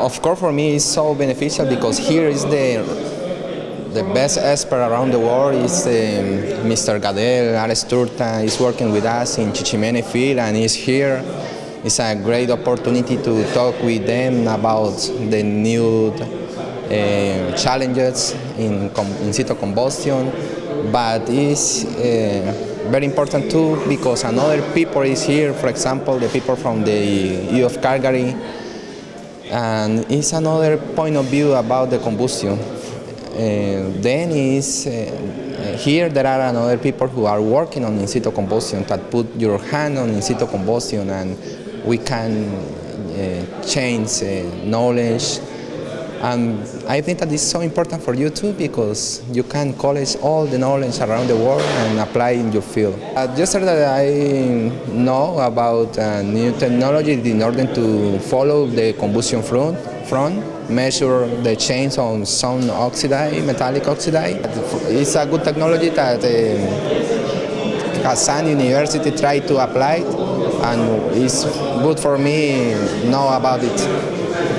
of course, for me, it's so beneficial because here is the the best expert around the world is um, Mr. Gadel, Alex Turta is working with us in Chichimene field and he's here. It's a great opportunity to talk with them about the new uh, challenges in, in situ combustion, but it's uh, very important too because another people is here, for example, the people from the U of Calgary, and it's another point of view about the combustion. Uh, then is uh, here there are another people who are working on in situ combustion that put your hand on in situ combustion and we can uh, change knowledge and I think that is so important for you too because you can collect all the knowledge around the world and apply in your field. Uh, yesterday I know about uh, new technology in order to follow the combustion front, front measure the change on some oxide, metallic oxide. It's a good technology that uh, University tried to apply and it's good for me know about it.